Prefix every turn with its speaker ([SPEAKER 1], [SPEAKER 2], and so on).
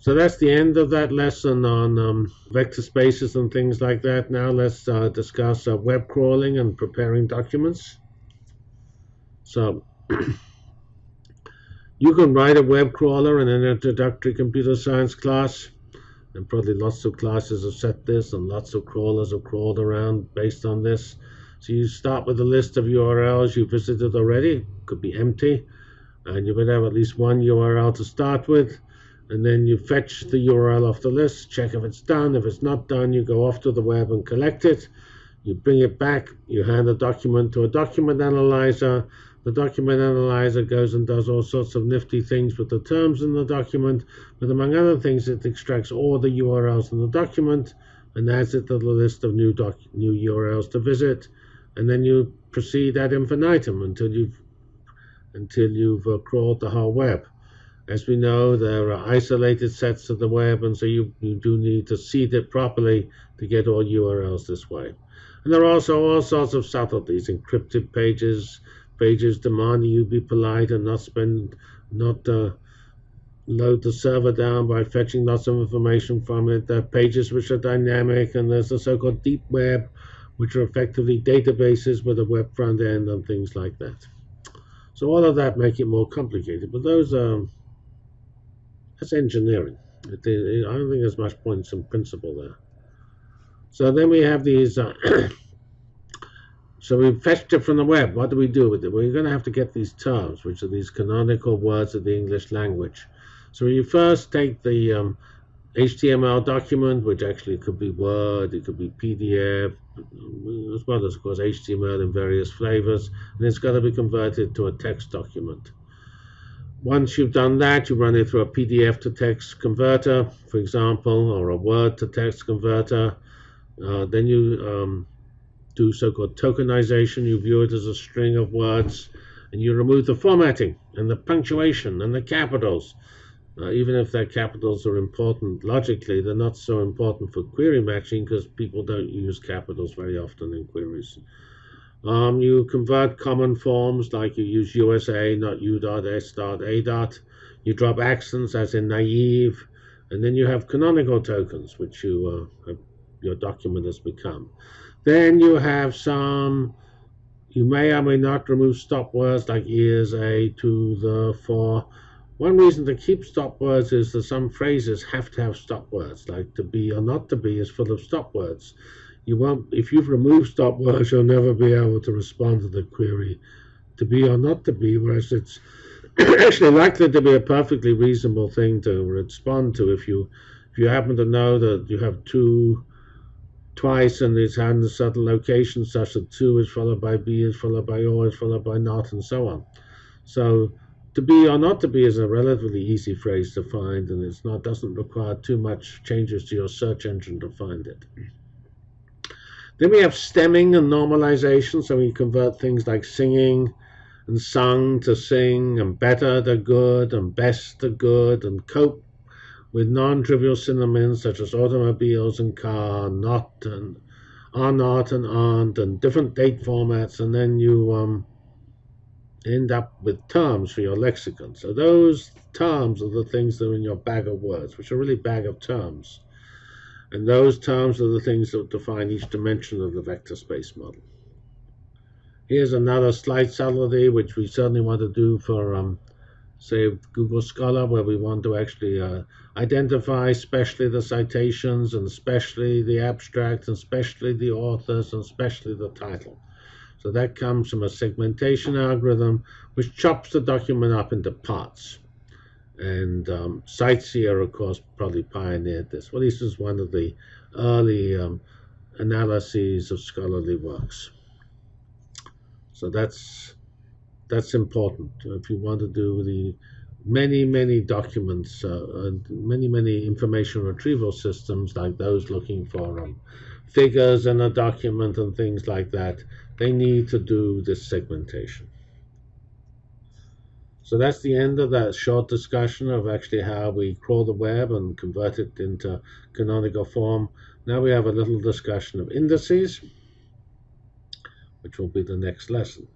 [SPEAKER 1] So that's the end of that lesson on um, vector spaces and things like that. Now let's uh, discuss uh, web crawling and preparing documents. So you can write a web crawler in an introductory computer science class. And probably lots of classes have set this and lots of crawlers have crawled around based on this. So you start with a list of URLs you visited already. Could be empty. And you would have at least one URL to start with and then you fetch the URL off the list, check if it's done. If it's not done, you go off to the web and collect it. You bring it back, you hand the document to a document analyzer. The document analyzer goes and does all sorts of nifty things with the terms in the document, but among other things, it extracts all the URLs in the document and adds it to the list of new, doc new URLs to visit. And then you proceed ad infinitum until you've, until you've uh, crawled the whole web. As we know, there are isolated sets of the web, and so you, you do need to seed it properly to get all URLs this way. And there are also all sorts of subtleties, encrypted pages, pages demanding you be polite and not spend, not uh, load the server down by fetching lots of information from it. There are pages which are dynamic, and there's the so-called deep web, which are effectively databases with a web front end and things like that. So all of that make it more complicated, but those are that's engineering. It, it, I don't think there's much point in principle there. So then we have these. Uh, so we fetched it from the web. What do we do with it? Well, you're going to have to get these terms, which are these canonical words of the English language. So you first take the um, HTML document, which actually could be Word, it could be PDF, as well as, of course, HTML in various flavors, and it's got to be converted to a text document. Once you've done that, you run it through a PDF to text converter, for example, or a Word to text converter. Uh, then you um, do so-called tokenization. You view it as a string of words, and you remove the formatting and the punctuation and the capitals. Uh, even if their capitals are important logically, they're not so important for query matching because people don't use capitals very often in queries. Um, you convert common forms like you use USA, not U dot S dot A dot. You drop accents as in naive, and then you have canonical tokens, which you uh, have, your document has become. Then you have some. You may or may not remove stop words like ears, a, to, the, for. One reason to keep stop words is that some phrases have to have stop words, like to be or not to be is full of stop words you won't, if you've removed stop words, you'll never be able to respond to the query to be or not to be, whereas it's actually likely to be a perfectly reasonable thing to respond to if you if you happen to know that you have to twice and it's had a certain location such that to is followed by be is followed by or is followed by not and so on. So to be or not to be is a relatively easy phrase to find and it's not doesn't require too much changes to your search engine to find it. Then we have stemming and normalization, so we convert things like singing and sung to sing, and better to good, and best to good, and cope with non-trivial synonyms such as automobiles and car, not and are not and aren't, and different date formats, and then you um, end up with terms for your lexicon. So those terms are the things that are in your bag of words, which are really bag of terms. And those terms are the things that define each dimension of the vector space model. Here's another slight subtlety, which we certainly want to do for, um, say, Google Scholar, where we want to actually uh, identify especially the citations, and especially the abstracts, and especially the authors, and especially the title. So that comes from a segmentation algorithm, which chops the document up into parts. And um, CiteSeer, of course, probably pioneered this. Well, this is one of the early um, analyses of scholarly works. So that's that's important if you want to do the many many documents, uh, many many information retrieval systems like those looking for um, figures in a document and things like that. They need to do this segmentation. So that's the end of that short discussion of actually how we crawl the web and convert it into canonical form. Now we have a little discussion of indices, which will be the next lesson.